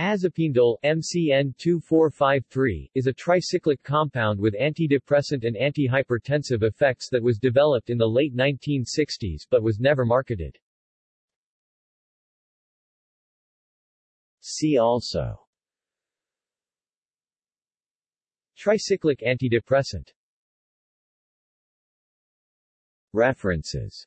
Azepindole MCN 2453 is a tricyclic compound with antidepressant and antihypertensive effects that was developed in the late 1960s but was never marketed. See also. Tricyclic antidepressant. References.